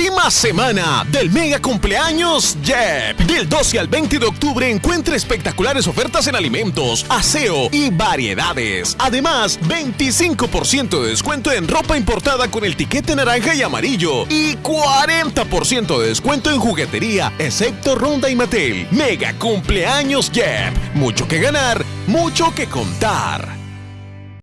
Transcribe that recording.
Última semana del mega cumpleaños Jep. Del 12 al 20 de octubre encuentre espectaculares ofertas en alimentos, aseo y variedades. Además, 25% de descuento en ropa importada con el tiquete naranja y amarillo. Y 40% de descuento en juguetería, excepto Ronda y Mattel. Mega cumpleaños Jep. Mucho que ganar, mucho que contar.